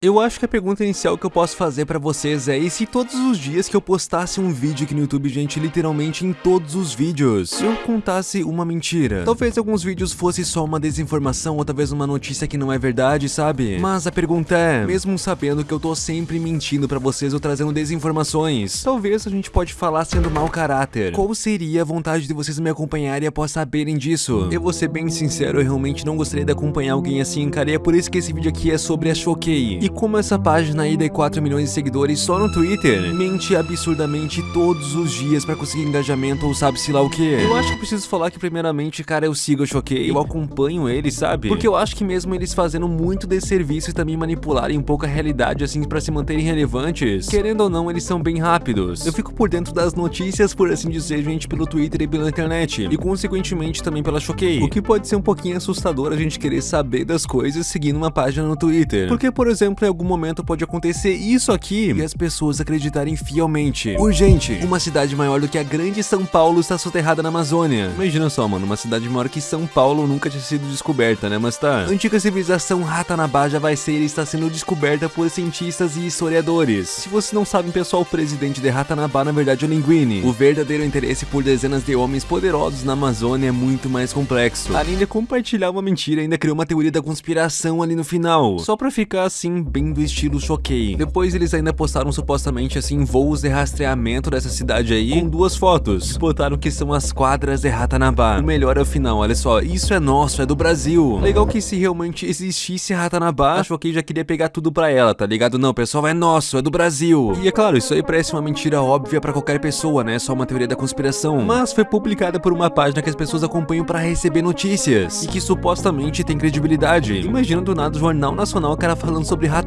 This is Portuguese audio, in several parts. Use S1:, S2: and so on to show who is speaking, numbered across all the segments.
S1: Eu acho que a pergunta inicial que eu posso fazer pra vocês é e se todos os dias que eu postasse um vídeo aqui no YouTube, gente, literalmente em todos os vídeos, eu contasse uma mentira? Talvez alguns vídeos fosse só uma desinformação ou talvez uma notícia que não é verdade, sabe? Mas a pergunta é, mesmo sabendo que eu tô sempre mentindo pra vocês ou trazendo desinformações, talvez a gente pode falar sendo mau caráter. Qual seria a vontade de vocês me acompanharem após saberem disso? Eu vou ser bem sincero, eu realmente não gostaria de acompanhar alguém assim, cara, e é por isso que esse vídeo aqui é sobre a Choquei. Como essa página aí tem 4 milhões de seguidores só no Twitter, mente absurdamente todos os dias pra conseguir engajamento ou sabe-se lá o que. Eu acho que preciso falar que primeiramente, cara, eu sigo o Choquei, eu acompanho eles, sabe? Porque eu acho que mesmo eles fazendo muito desserviço e também manipularem um pouco a realidade assim pra se manterem relevantes, querendo ou não, eles são bem rápidos. Eu fico por dentro das notícias, por assim dizer, gente, pelo Twitter e pela internet, e consequentemente também pela Choquei. O que pode ser um pouquinho assustador a gente querer saber das coisas seguindo uma página no Twitter. Porque, por exemplo, em algum momento momento pode acontecer isso aqui e as pessoas acreditarem fielmente. Urgente, uma cidade maior do que a grande São Paulo está soterrada na Amazônia. Imagina só, mano, uma cidade maior que São Paulo nunca tinha sido descoberta, né? Mas tá. A antiga civilização Ratanabá já vai ser e está sendo descoberta por cientistas e historiadores. Se vocês não sabem, pessoal, o presidente de Ratanabá na verdade é o Linguini. O verdadeiro interesse por dezenas de homens poderosos na Amazônia é muito mais complexo. Além de compartilhar uma mentira, ainda criou uma teoria da conspiração ali no final. Só pra ficar assim, bem do estilo choquei. Depois eles ainda postaram supostamente assim voos de rastreamento dessa cidade aí com duas fotos. Botaram que são as quadras de Ratanabá. O melhor é o final, olha só, isso é nosso, é do Brasil. Legal que se realmente existisse Ratanabá, a Choquei já queria pegar tudo pra ela, tá ligado? Não, pessoal, é nosso, é do Brasil. E é claro, isso aí parece uma mentira óbvia pra qualquer pessoa, né? Só uma teoria da conspiração. Mas foi publicada por uma página que as pessoas acompanham pra receber notícias. E que supostamente tem credibilidade. Imagina do nada o Jornal Nacional, o cara falando sobre Ratanabá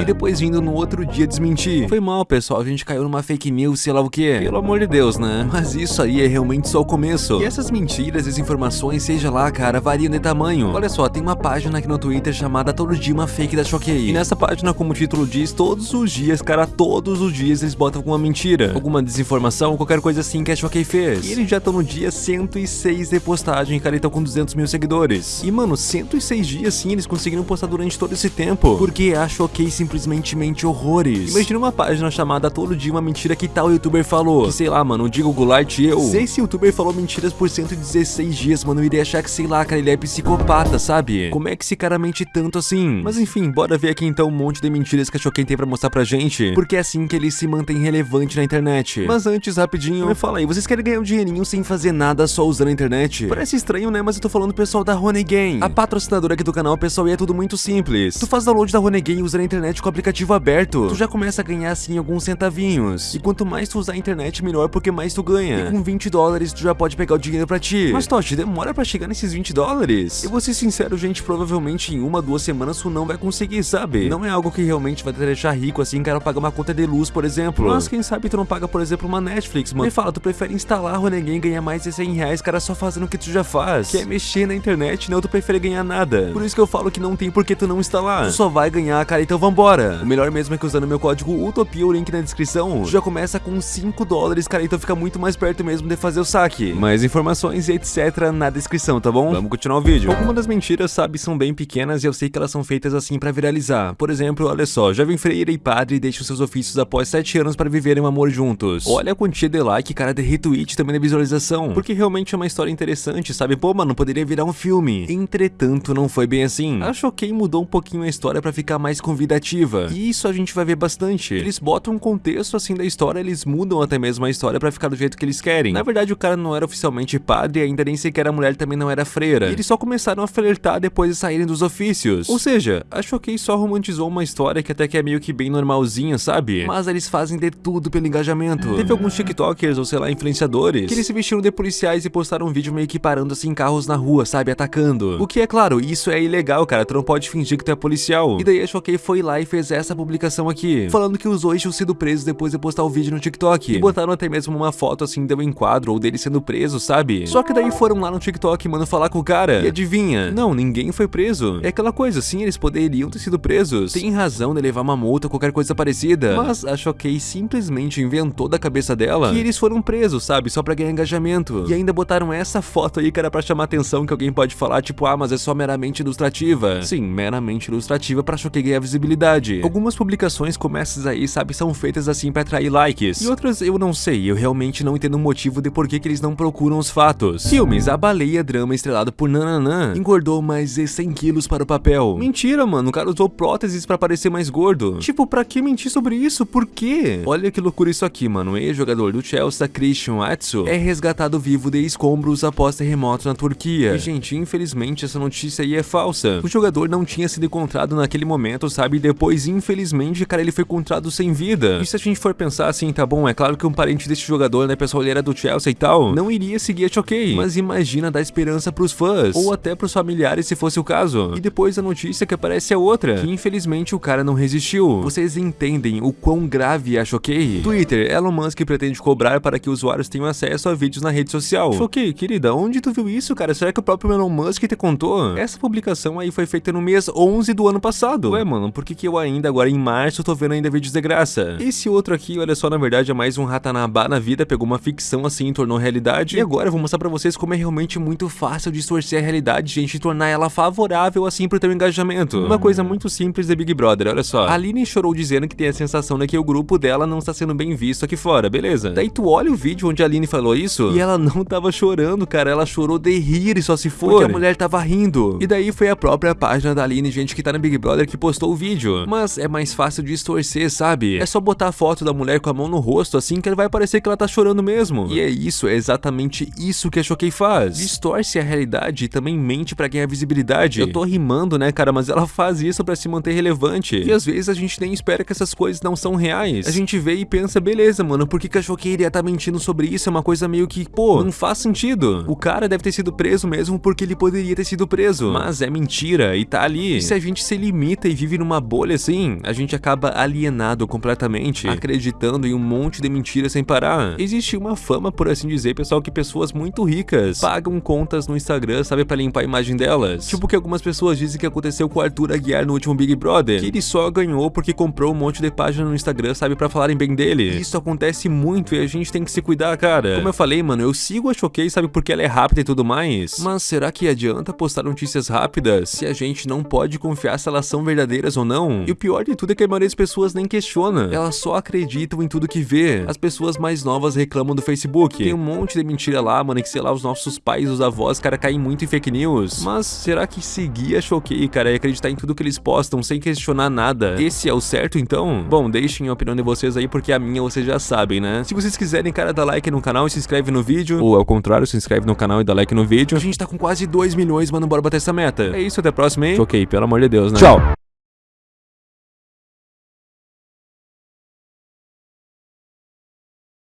S1: e depois vindo no outro dia desmentir. Foi mal, pessoal, a gente caiu numa fake news, sei lá o que. Pelo amor de Deus, né? Mas isso aí é realmente só o começo. E essas mentiras, desinformações, seja lá, cara, variam de tamanho. Olha só, tem uma página aqui no Twitter chamada Todo Dia Uma Fake da Choquei. E nessa página, como o título diz, todos os dias, cara, todos os dias eles botam alguma mentira, alguma desinformação, qualquer coisa assim que a Choquei fez. E eles já estão no dia 106 de postagem, cara, e estão com 200 mil seguidores. E, mano, 106 dias sim, eles conseguiram postar durante todo esse tempo. Porque a Choquei simplesmente mente horrores. Imagina uma página chamada Todo Dia Uma Mentira que tal youtuber falou. Que sei lá, mano, o Digo Goulart e eu. Se esse youtuber falou mentiras por 116 dias, mano, eu iria achar que, sei lá, cara, ele é psicopata, sabe? Como é que esse cara mente tanto assim? Mas enfim, bora ver aqui então um monte de mentiras que a Choquei tem pra mostrar pra gente. Porque é assim que ele se mantém relevante na internet. Mas antes, rapidinho, me fala aí, vocês querem ganhar um dinheirinho sem fazer nada só usando a internet? Parece estranho, né? Mas eu tô falando pessoal da Game, A patrocinadora aqui do canal, pessoal, e é tudo muito simples. Tu faz download da Game usando a internet com o aplicativo aberto, tu já começa a ganhar assim alguns centavinhos. E quanto mais tu usar a internet, melhor porque mais tu ganha. E com 20 dólares tu já pode pegar o dinheiro pra ti. Mas Totti, demora pra chegar nesses 20 dólares? Eu vou ser sincero, gente, provavelmente em uma, duas semanas tu não vai conseguir, sabe? Não é algo que realmente vai te deixar rico assim, quero pagar uma conta de luz, por exemplo. Mas quem sabe tu não paga, por exemplo, uma Netflix, mano. Me fala, tu prefere instalar o ninguém e ganhar mais de 100 reais, cara, só fazendo o que tu já faz. Quer mexer na internet, não, tu prefere ganhar nada. Por isso que eu falo que não tem por que tu não instalar. Tu só vai ganhar, cara, então vambora. O melhor mesmo é que usando meu código UTOPIA, o link na descrição, já começa com 5 dólares, cara, então fica muito mais perto mesmo de fazer o saque. Mais informações e etc na descrição, tá bom? Vamos continuar o vídeo. Algumas das mentiras, sabe, são bem pequenas e eu sei que elas são feitas assim pra viralizar. Por exemplo, olha só, jovem freira e padre deixam seus ofícios após 7 anos para viverem um amor juntos. Olha a quantia de like, cara, de retweet também na visualização. Porque realmente é uma história interessante, sabe? Pô, mano, poderia virar um filme. Entretanto, não foi bem assim. A Choquei mudou um pouquinho a história pra ficar mais convidativa. E isso a gente vai ver bastante. Eles botam um contexto assim da história, eles mudam até mesmo a história pra ficar do jeito que eles querem. Na verdade, o cara não era oficialmente padre, ainda nem sequer a mulher também não era freira. E eles só começaram a flertar depois de saírem dos ofícios. Ou seja, a Choquei só romantizou uma história que até que é meio que bem normalzinha, sabe? Mas eles fazem de tudo pelo engajamento. Teve alguns tiktokers ou sei lá, influenciadores, que eles se vestiram de policiais e postaram um vídeo meio que parando assim carros na rua, sabe? Atacando. O que é claro, isso é ilegal, cara. Tu não pode fingir que tu é policial. E daí a Choquei foi lá e fez essa publicação aqui, falando que os dois tinham sido presos depois de postar o vídeo no TikTok. E botaram até mesmo uma foto assim de um enquadro ou dele sendo preso, sabe? Só que daí foram lá no TikTok, mano, falar com o cara. E adivinha? Não, ninguém foi preso. É aquela coisa, sim, eles poderiam ter sido presos. Tem razão de levar uma multa, qualquer coisa parecida. Mas a Choquei simplesmente inventou da cabeça dela que eles foram presos, sabe? Só pra ganhar engajamento. E ainda botaram essa foto aí que era pra chamar atenção que alguém pode falar, tipo, ah, mas é só meramente ilustrativa. Sim, meramente ilustrativa pra Choquei ganhar visibilidade. Algumas publicações como essas aí, sabe, são feitas assim pra atrair likes. E outras eu não sei, eu realmente não entendo o motivo de por que, que eles não procuram os fatos. Filmes, a baleia drama estrelado por Nananã engordou mais de 100 quilos para o papel. Mentira, mano, o cara usou próteses pra parecer mais gordo. Tipo, pra que mentir sobre isso? Por quê? Olha que loucura isso aqui, mano. Ex-jogador do Chelsea, Christian Atsu, é resgatado vivo de escombros após terremoto na Turquia. E, gente, infelizmente essa notícia aí é falsa. O jogador não tinha sido encontrado naquele momento, sabe? E depois, infelizmente, cara, ele foi encontrado sem vida. E se a gente for pensar assim, tá bom, é claro que um parente desse jogador, né, pessoal, ele era do Chelsea e tal, não iria seguir a Choquei. Mas imagina dar esperança pros fãs, ou até pros familiares se fosse o caso. E depois a notícia que aparece é outra, que infelizmente o cara não resistiu. Vocês entendem o quão grave é a Choquei? Twitter, Elon Musk pretende cobrar para que usuários tenham acesso a vídeos na rede social. Choquei, querida, onde tu viu isso, cara? Será que o próprio Elon Musk te contou? Essa publicação aí foi feita no mês 11 do ano passado. Ué, mano, por que que eu ainda, agora em março, tô vendo ainda vídeos de graça? Esse outro aqui, olha só, na verdade é mais um ratanabá na vida, pegou uma ficção assim e tornou realidade. E agora eu vou mostrar pra vocês como é realmente muito fácil distorcer a realidade, gente, e tornar ela favorável assim pro teu engajamento. Uma coisa muito simples de Big Brother, olha só. A Aline chorou dizendo que tem a sensação de que o grupo dela não está sendo bem visto aqui fora, beleza? Daí tu olha o vídeo onde a Aline falou isso e ela não tava chorando, cara, ela chorou de rir e só se for. Porque a mulher tava rindo. E daí foi a própria página da Aline, gente, que tá no Big Brother, que postou o vídeo. Mas é mais fácil distorcer, sabe? É só botar a foto da mulher com a mão no rosto, assim que vai parecer que ela tá chorando mesmo. E é isso, é exatamente isso que a Choquei faz. Distorce a realidade e também mente pra ganhar visibilidade. Eu tô rimando, né, cara, mas ela faz isso pra se manter relevante. E às vezes a gente nem espera que essas coisas não são reais. A gente vê e pensa, beleza, mano, por que, que a Choquei iria tá mentindo sobre isso? É uma coisa meio que, pô, não faz sentido. O cara deve ter sido preso mesmo porque ele poderia ter sido preso. Mas é mentira e tá ali. E se a gente se limita e vive numa bolha assim, a gente acaba alienado completamente, acreditando em um monte de mentiras sem parar. Existe uma fama, por assim dizer, pessoal, que pessoas muito ricas pagam contas no Instagram, sabe, pra limpar a imagem delas. Tipo que algumas pessoas dizem que aconteceu com o Arthur Aguiar no último Big Brother, que ele só ganhou porque comprou um monte de página no Instagram, sabe, pra falarem bem dele. Isso acontece muito e a gente tem que se cuidar, cara. Como eu falei, mano, eu sigo a Choquei, sabe, porque ela é rápida e tudo mais. Mas será que adianta postar notícias rápidas se a gente não pode confiar se elas são verdadeiras ou não? E o pior de tudo é que a maioria das pessoas nem questiona. Elas só acreditam em tudo que vê. As pessoas mais novas reclamam do Facebook. Tem um monte de mentira lá, mano, que sei lá, os nossos pais, os avós, cara, caem muito em fake news. Mas será que seguir a Choquei, cara, e acreditar em tudo que eles postam sem questionar nada, esse é o certo então? Bom, deixem a opinião de vocês aí, porque a minha vocês já sabem, né? Se vocês quiserem, cara, dá like no canal e se inscreve no vídeo, ou ao contrário, se inscreve no canal e dá like no vídeo. A gente tá com quase 2 milhões, mano, bora bater essa meta. É isso, até a próxima, hein? Choquei, pelo amor de Deus, né? Tchau!